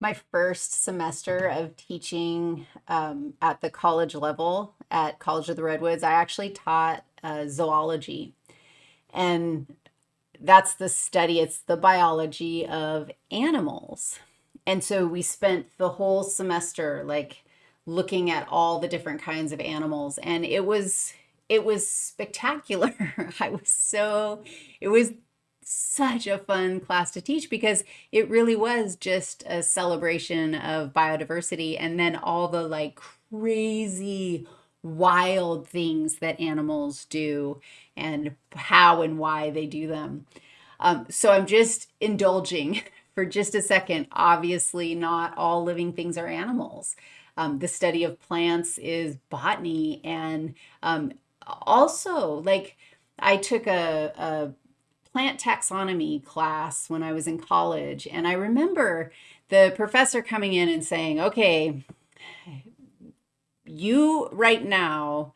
my first semester of teaching um, at the college level at College of the Redwoods, I actually taught uh, zoology. And that's the study, it's the biology of animals. And so we spent the whole semester like looking at all the different kinds of animals and it was it was spectacular. I was so it was such a fun class to teach because it really was just a celebration of biodiversity and then all the like crazy wild things that animals do and how and why they do them. Um, so I'm just indulging for just a second. Obviously, not all living things are animals. Um, the study of plants is botany and um, also like I took a, a plant taxonomy class when I was in college. And I remember the professor coming in and saying, okay, you right now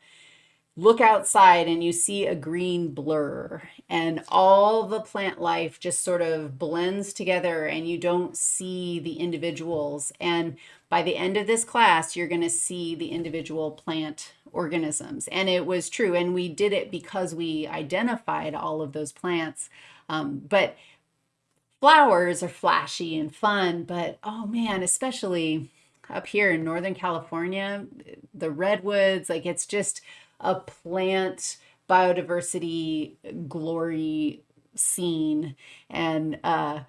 look outside and you see a green blur and all the plant life just sort of blends together and you don't see the individuals. And by the end of this class, you're going to see the individual plant organisms. And it was true. And we did it because we identified all of those plants. Um, but flowers are flashy and fun, but oh man, especially up here in Northern California, the redwoods, like it's just a plant biodiversity glory scene and uh,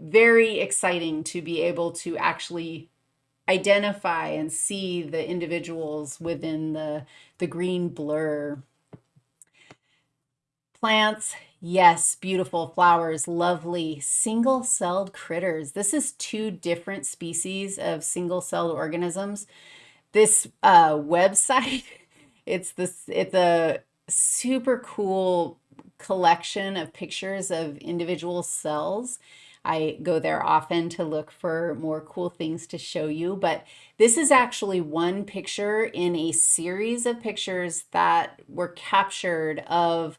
very exciting to be able to actually identify and see the individuals within the, the green blur. Plants, yes, beautiful flowers, lovely single-celled critters. This is two different species of single-celled organisms. This uh, website, it's this, it's a super cool collection of pictures of individual cells I go there often to look for more cool things to show you, but this is actually one picture in a series of pictures that were captured of,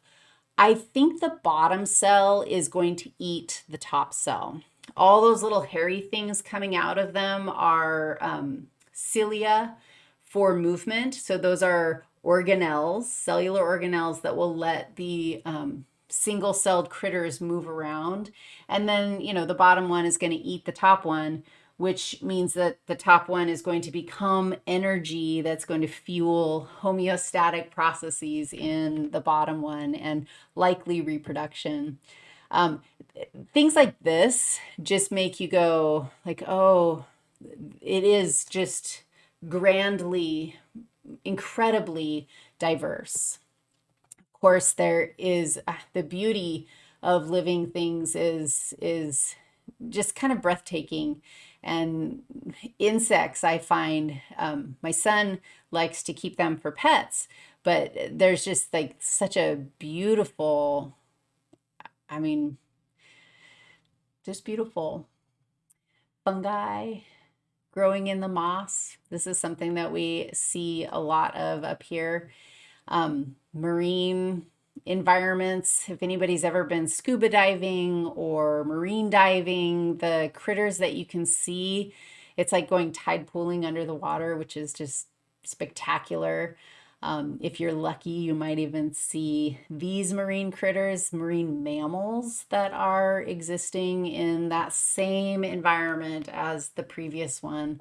I think the bottom cell is going to eat the top cell. All those little hairy things coming out of them are um, cilia for movement. So those are organelles, cellular organelles that will let the um, single-celled critters move around. And then, you know, the bottom one is going to eat the top one, which means that the top one is going to become energy that's going to fuel homeostatic processes in the bottom one and likely reproduction. Um, things like this just make you go like, oh, it is just grandly, incredibly diverse Of course, there is uh, the beauty of living things is is just kind of breathtaking. And insects, I find um, my son likes to keep them for pets, but there's just like such a beautiful, I mean, just beautiful fungi growing in the moss. This is something that we see a lot of up here um, marine environments. If anybody's ever been scuba diving or marine diving, the critters that you can see, it's like going tide pooling under the water, which is just spectacular. Um, if you're lucky, you might even see these marine critters, marine mammals that are existing in that same environment as the previous one.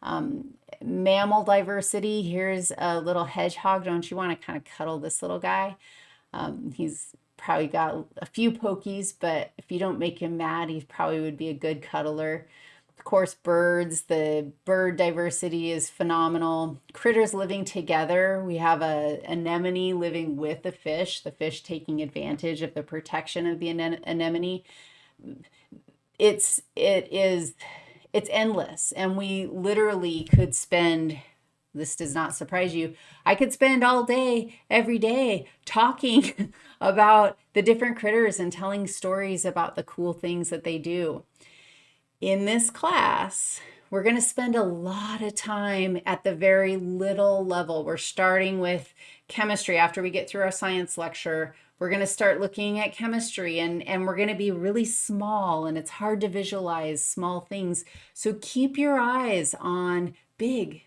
Um, mammal diversity, here's a little hedgehog. Don't you want to kind of cuddle this little guy? Um, he's probably got a few pokies, but if you don't make him mad, he probably would be a good cuddler. Course, birds, the bird diversity is phenomenal. Critters living together. We have a anemone living with the fish, the fish taking advantage of the protection of the anemone. It's, it is it's endless. And we literally could spend, this does not surprise you, I could spend all day, every day, talking about the different critters and telling stories about the cool things that they do. In this class, we're going to spend a lot of time at the very little level. We're starting with chemistry. After we get through our science lecture, We're going to start looking at chemistry and, and we're going to be really small and it's hard to visualize small things. So keep your eyes on big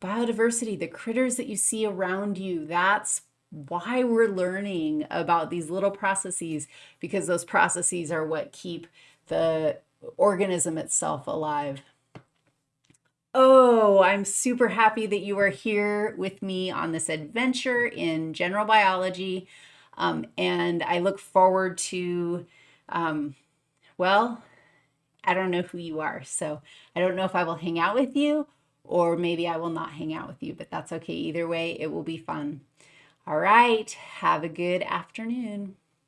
biodiversity, the critters that you see around you. That's why we're learning about these little processes because those processes are what keep the organism itself alive. Oh, I'm super happy that you are here with me on this adventure in general biology. Um, and I look forward to, um, well, I don't know who you are. So I don't know if I will hang out with you or maybe I will not hang out with you, but that's okay. Either way, it will be fun. All right. Have a good afternoon.